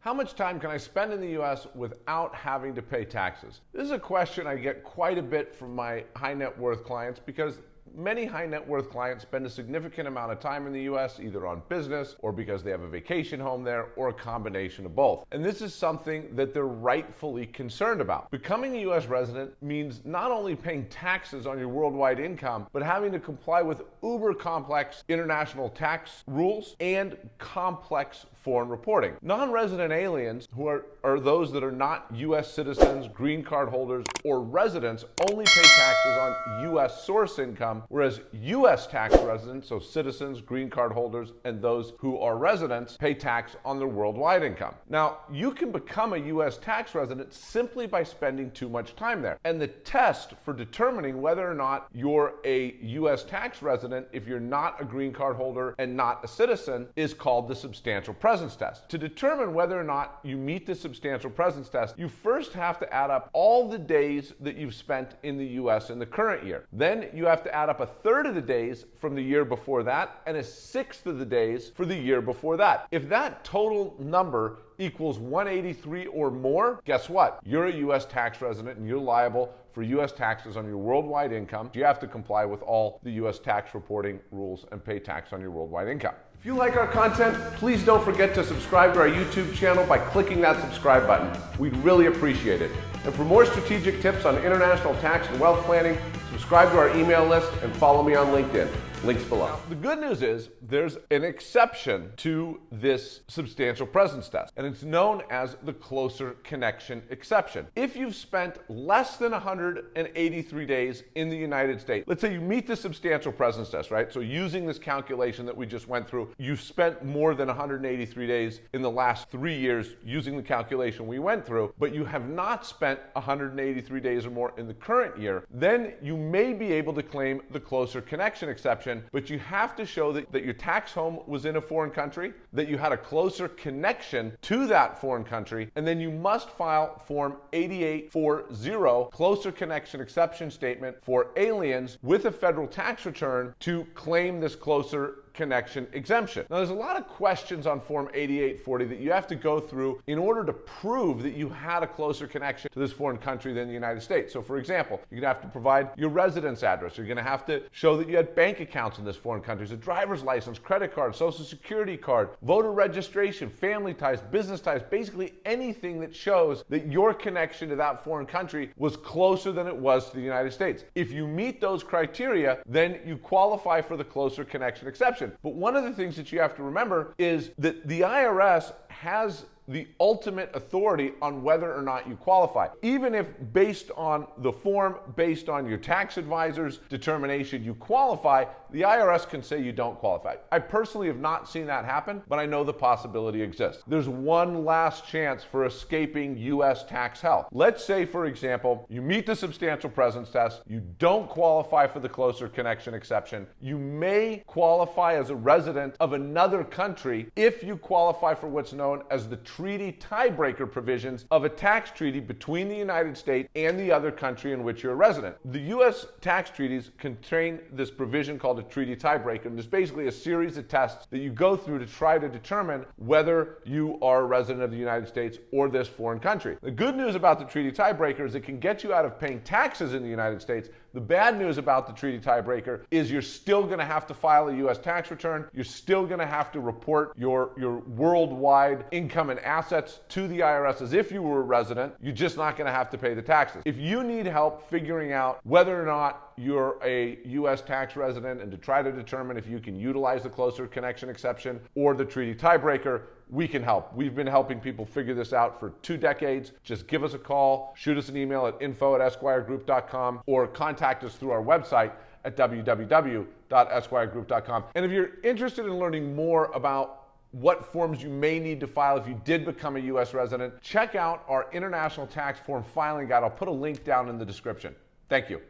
How much time can I spend in the US without having to pay taxes? This is a question I get quite a bit from my high net worth clients because Many high net worth clients spend a significant amount of time in the US either on business or because they have a vacation home there or a combination of both. And this is something that they're rightfully concerned about. Becoming a US resident means not only paying taxes on your worldwide income, but having to comply with uber complex international tax rules and complex foreign reporting. Non resident aliens, who are, are those that are not U.S. citizens, green card holders, or residents, only pay taxes on U.S. source income, whereas U.S. tax residents, so citizens, green card holders, and those who are residents, pay tax on their worldwide income. Now, you can become a U.S. tax resident simply by spending too much time there. And the test for determining whether or not you're a U.S. tax resident, if you're not a green card holder and not a citizen, is called the substantial presence test. To determine whether or not you meet the substantial presence test, you first have to add up all the days that you've spent in the US in the current year. Then you have to add up a third of the days from the year before that and a sixth of the days for the year before that. If that total number equals 183 or more, guess what? You're a U.S. tax resident and you're liable for U.S. taxes on your worldwide income. You have to comply with all the U.S. tax reporting rules and pay tax on your worldwide income. If you like our content, please don't forget to subscribe to our YouTube channel by clicking that subscribe button. We'd really appreciate it. And for more strategic tips on international tax and wealth planning, subscribe to our email list and follow me on LinkedIn. Links below. Now, the good news is there's an exception to this substantial presence test, and it's known as the closer connection exception. If you've spent less than 183 days in the United States, let's say you meet the substantial presence test, right? So using this calculation that we just went through, you spent more than 183 days in the last three years using the calculation we went through, but you have not spent 183 days or more in the current year, then you may be able to claim the closer connection exception but you have to show that, that your tax home was in a foreign country, that you had a closer connection to that foreign country, and then you must file Form 8840, Closer Connection Exception Statement for aliens with a federal tax return to claim this closer connection exemption. Now, there's a lot of questions on Form 8840 that you have to go through in order to prove that you had a closer connection to this foreign country than the United States. So, for example, you're going to have to provide your residence address. You're going to have to show that you had bank accounts in this foreign country, a driver's license, credit card, social security card, voter registration, family ties, business ties, basically anything that shows that your connection to that foreign country was closer than it was to the United States. If you meet those criteria, then you qualify for the closer connection exception. But one of the things that you have to remember is that the IRS has the ultimate authority on whether or not you qualify. Even if based on the form, based on your tax advisor's determination you qualify, the IRS can say you don't qualify. I personally have not seen that happen, but I know the possibility exists. There's one last chance for escaping US tax hell. Let's say, for example, you meet the substantial presence test, you don't qualify for the closer connection exception. You may qualify as a resident of another country if you qualify for what's known as the treaty tiebreaker provisions of a tax treaty between the United States and the other country in which you're a resident. The U.S. tax treaties contain this provision called a treaty tiebreaker, and it's basically a series of tests that you go through to try to determine whether you are a resident of the United States or this foreign country. The good news about the treaty tiebreaker is it can get you out of paying taxes in the United States. The bad news about the treaty tiebreaker is you're still going to have to file a U.S. tax return. You're still going to have to report your, your worldwide income and assets to the IRS as if you were a resident. You're just not going to have to pay the taxes. If you need help figuring out whether or not you're a U.S. tax resident and to try to determine if you can utilize the closer connection exception or the treaty tiebreaker, we can help. We've been helping people figure this out for two decades. Just give us a call, shoot us an email at info at esquiregroup.com, or contact us through our website at www.esquiregroup.com. And if you're interested in learning more about what forms you may need to file if you did become a U.S. resident, check out our international tax form filing guide. I'll put a link down in the description. Thank you.